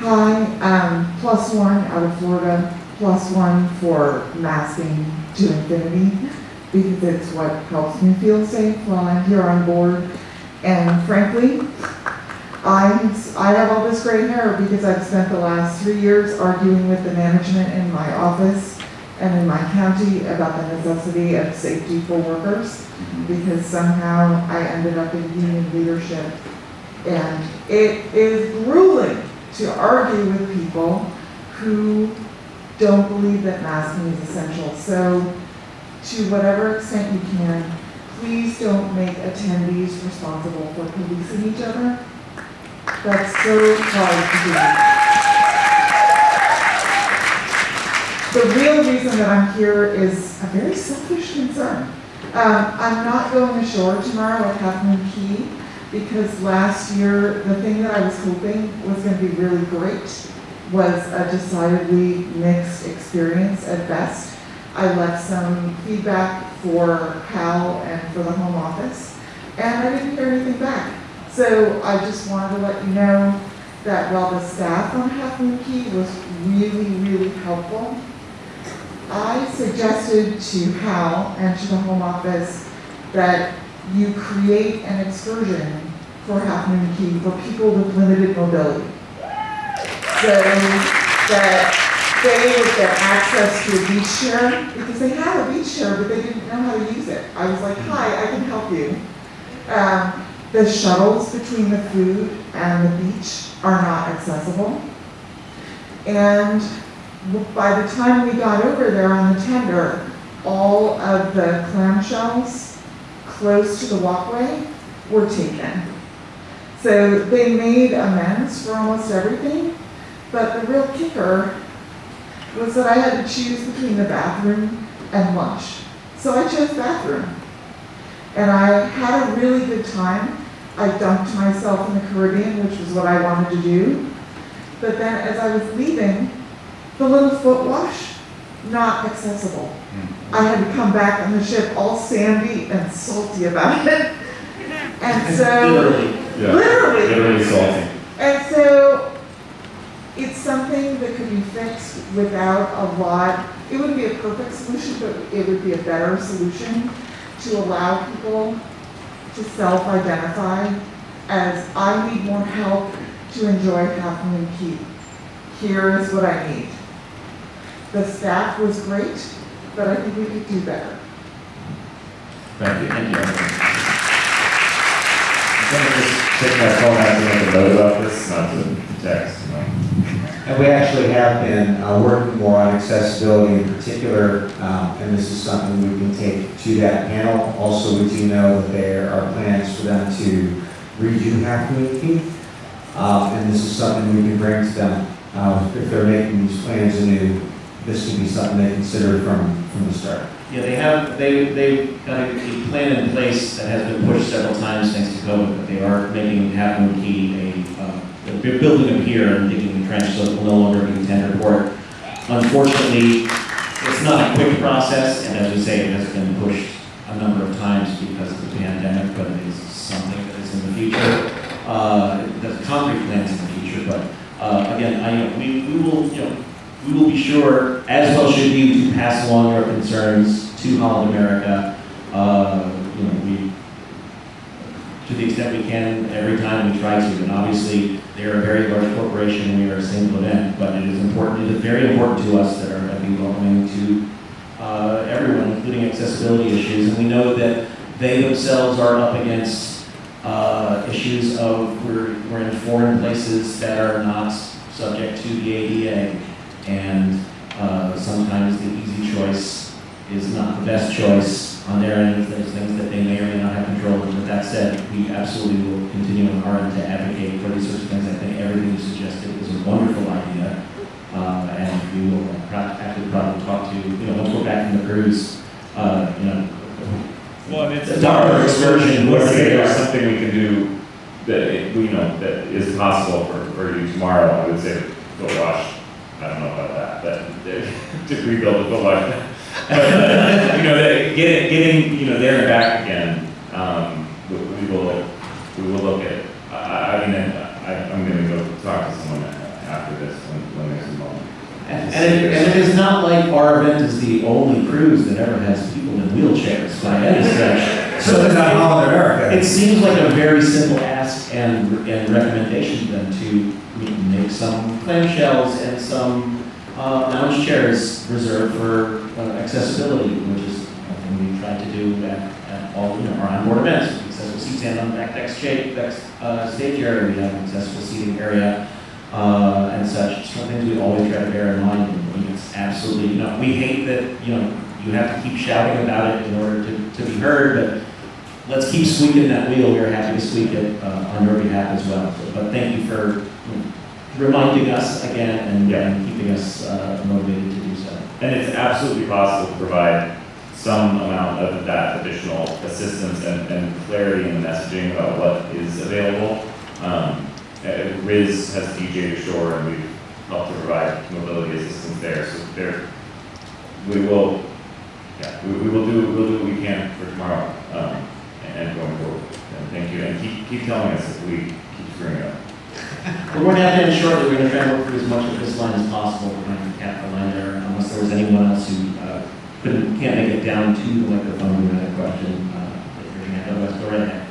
Hi, um, plus one out of Florida, plus one for masking to infinity, because it's what helps me feel safe while I'm here on board. And frankly, I, I have all this gray hair because I've spent the last three years arguing with the management in my office and in my county about the necessity of safety for workers, because somehow I ended up in union leadership. And it is grueling to argue with people who don't believe that masking is essential. So to whatever extent you can, please don't make attendees responsible for policing each other. That's so hard to do. The real reason that I'm here is a very selfish concern. Um, I'm not going ashore tomorrow Half Moon Cay because last year, the thing that I was hoping was going to be really great was a decidedly mixed experience at best. I left some feedback for Cal and for the home office, and I didn't hear anything back. So I just wanted to let you know that while the staff on Half Moon Cay was really, really helpful, I suggested to Hal and to the home office that you create an excursion for Half Moon Cay for people with limited mobility. So that they would get access to a beach chair, because they have a beach chair, but they didn't know how to use it. I was like, hi, I can help you. Um, the shuttles between the food and the beach are not accessible. And by the time we got over there on the tender, all of the clamshells close to the walkway were taken. So they made amends for almost everything, but the real kicker was that I had to choose between the bathroom and lunch. So I chose bathroom. And I had a really good time. I dunked myself in the Caribbean, which was what I wanted to do. But then as I was leaving, the little foot wash, not accessible. Hmm. I had to come back on the ship all sandy and salty about it. And so, Literally. Yeah, literally, literally salty. and so it's something that could be fixed without a lot, it wouldn't be a perfect solution, but it would be a better solution to allow people to self-identify as I need more help to enjoy Half Moon Cay. Here is what I need. The staff was great, but I think we could do better. Thank you. Thank you. I'm gonna just take my phone out to make a note about this, not to text, you. And we actually have been uh, working more on accessibility in particular, um, and this is something we can take to that panel. Also, we do know that there are plans for them to redo Half Moon Cay, um, and this is something we can bring to them. Uh, If they're making these plans anew, this can be something they consider from, from the start. Yeah, they have, they, they've got a a plan in place that has been pushed several times thanks to COVID, but they are making Key a, uh, they're building a pier and digging the trench, so it will no longer be a tender port. Unfortunately, it's not a quick process, and as we say, it has been pushed a number of times because of the pandemic, but it is something that is in the future. Uh, the concrete plans in the future, but, uh, again, I, you know, we, we will, you know, we will be sure, as well should you, to pass along your concerns to Holland America. Uh, you know, we, to the extent we can, every time we try to, and obviously, they're a very large corporation, and we are a single event, but it is important, it is very important to us that are be welcoming to uh, everyone, including accessibility issues, and we know that they themselves are up against uh, issues of, we're, we're in foreign places that are not subject to the ADA, and uh, sometimes the easy choice is not the best choice on their end. There's things that they may or may not have control over. But that said, we absolutely will continue on our end to advocate for these sorts of things. I think everything you suggested is a wonderful idea. Uh, and we will actually probably talk to, you know, once we're back from the cruise, uh, you know, Well, it's A dollar excursion, Let's say there's something we can do that, you know, that is possible for, for you tomorrow, I would say, go wash. I don't know about that, but to rebuild a like that. But, uh, you know, getting get, getting, you know, there and back again, um, we, we, will, we will look at, I, mean, I, am going to go talk to someone after this when, when there's a moment. And, and, it, and it is not like our event is the only cruise that ever has people in wheelchairs by any stretch. So it's not Holland America. It seems like a very simple ask and, and recommendation to them to make some clamshells and some uh, lounge chairs reserved for uh, accessibility, which is something we try to do at, at all, you know, our onboard events. Accessible seats and on the back deck stage, deck, uh, stage area, we have an accessible seating area, uh, and such. Some things we always try to bear in mind, and I mean, it's absolutely, you know, we hate that, you know, you have to keep shouting about it in order to, to be heard, but let's keep squeaking that wheel. We're happy to squeak it uh, on your behalf as well. But thank you for reminding us again and, Yeah. and keeping us uh, motivated to do so. And it's absolutely possible to provide some amount of that additional assistance and, and clarity in the messaging about what is available. Um, Riz has DJ Shore, and we've helped to provide mobility assistance there, so there, we will, yeah, we, we will do, we'll do what we can for tomorrow, um, and going forward. And thank you, and keep, keep telling us if we keep screwing up. We're going to have to end shortly. We're going to try and work through as much of this line as possible. We're going to the line there unless there was anyone else who uh, couldn't, can't make it down to the microphone had a question. uh, raise your hand. Otherwise, go right ahead.